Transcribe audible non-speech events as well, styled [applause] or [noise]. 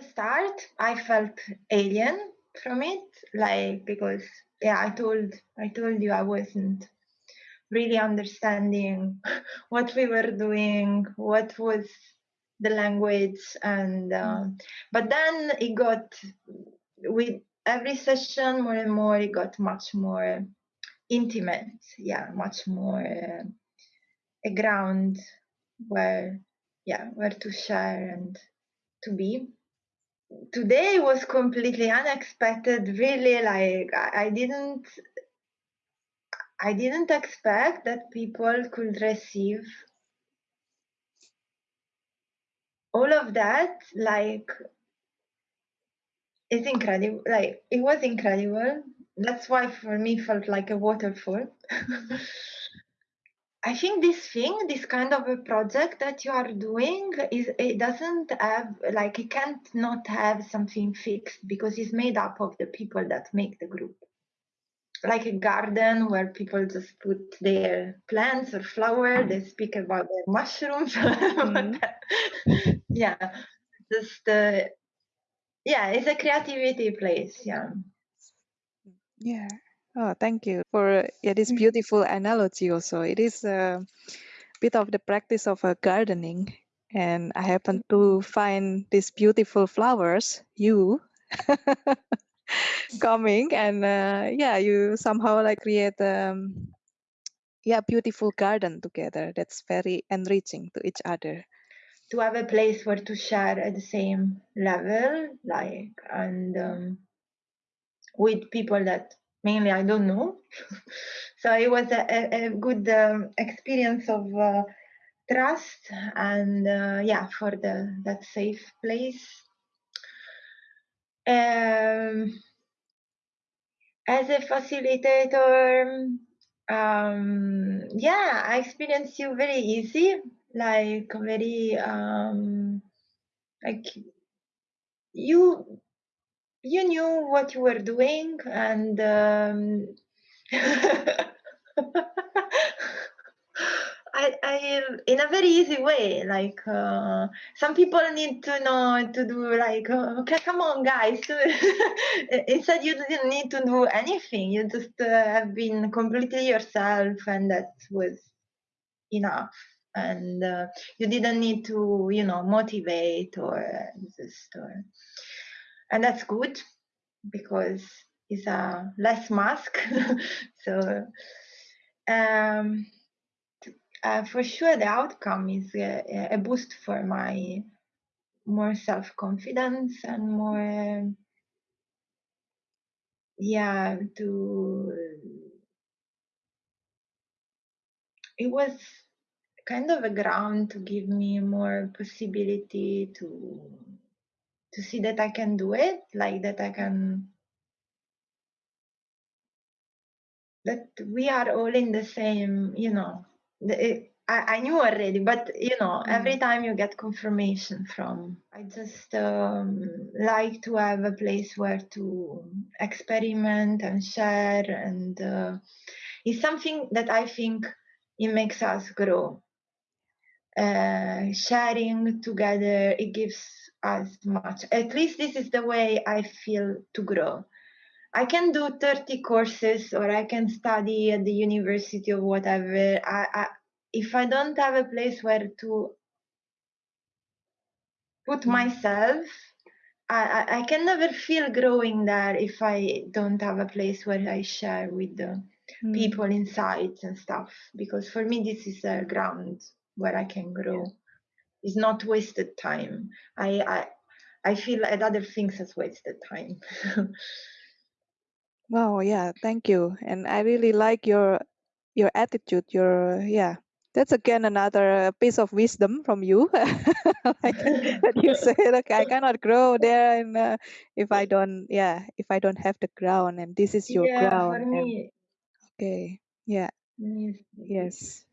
the start, I felt alien from it, like because yeah, I told I told you I wasn't really understanding [laughs] what we were doing, what was the language, and uh, but then it got with every session more and more it got much more intimate, yeah, much more uh, a ground where yeah where to share and to be today was completely unexpected really like I, didn't i didn't expect that people could receive all of that like it's incredible like it was incredible. That's why for me felt like a waterfall [laughs] I think this thing, this kind of a project that you are doing, is it doesn't have like it can't not have something fixed because it's made up of the people that make the group. Like a garden where people just put their plants or flower, they speak about their mushrooms. Mm-hmm. [laughs] yeah, just uh, yeah, it's a creativity place. Yeah. Yeah. Oh, thank you for yeah, this mm. beautiful analogy also. It is a bit of the practice of uh, gardening. And I happen to find these beautiful flowers, you, [laughs] coming. And uh, yeah, you somehow like create um, yeah, beautiful garden together. That's very enriching to each other. To have a place where to share at the same level, like, and um, with people that mainly I don't know. [laughs] so it was a, a, good um, experience of uh, trust and uh, yeah, for the that safe place. Um, as a facilitator, um, yeah, I experienced you very easy, like very um, like you you knew what you were doing and um, [laughs] I, I in a very easy way like uh, some people need to know to do like uh, okay come on guys. [laughs] Instead you didn't need to do anything. You just uh, have been completely yourself and that was enough. And uh, you didn't need to you know motivate or just or and that's good because it's a less mask. [laughs] So um, uh, for sure the outcome is a, a boost for my more self-confidence and more yeah to it was kind of a ground to give me more possibility to to see that I can do it, like that I can that we are all in the same, you know. The, I, I knew already, but you know, mm. every time you get confirmation from, I just um, like to have a place where to experiment and share, and uh, it's something that I think it makes us grow. Uh, sharing together, it gives as much. At least this is the way I feel to grow. I can do 30 courses or I can study at the university or whatever. I, I, if I don't have a place where to put mm. myself, I, I, can never feel growing there if I don't have a place where I share with the mm. people inside and stuff. Because for me, this is a ground where I can grow is not wasted time. I I, I feel at other things as wasted time. [laughs] Oh yeah, thank you. And I really like your your attitude. Your yeah, that's again another piece of wisdom from you. [laughs] like that you [laughs] say, okay, I cannot grow there, and uh, if I don't, yeah, if I don't have the ground, and this is your yeah, ground. For me. And, okay, yeah, yes.